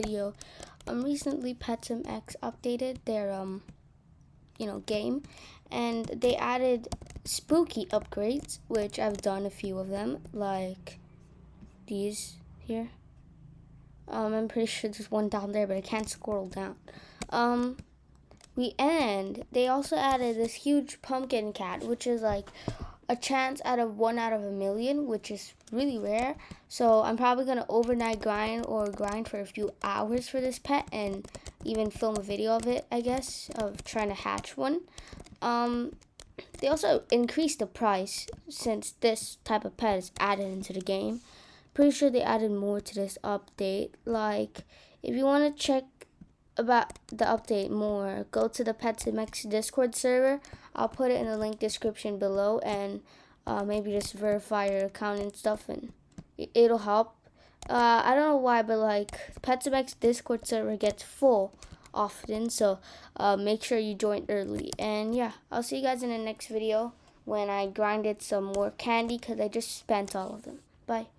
video. Um, recently Pet Sim X updated their um, you know, game, and they added spooky upgrades, which I've done a few of them, like these here. Um, I'm pretty sure there's one down there, but I can't scroll down. Um, we end. they also added this huge pumpkin cat, which is like a chance out of one out of a million, which is really rare. So I'm probably gonna overnight grind or grind for a few hours for this pet and even film a video of it, I guess, of trying to hatch one. Um, they also increased the price since this type of pet is added into the game. Pretty sure they added more to this update. Like, if you want to check about the update more, go to the Pet Sim X Discord server. I'll put it in the link description below and uh, maybe just verify your account and stuff and it'll help. Uh, I don't know why, but like Pet Sim X Discord server gets full often, so uh, make sure you join early. And yeah, I'll see you guys in the next video when I grinded some more candy because I just spent all of them. Bye.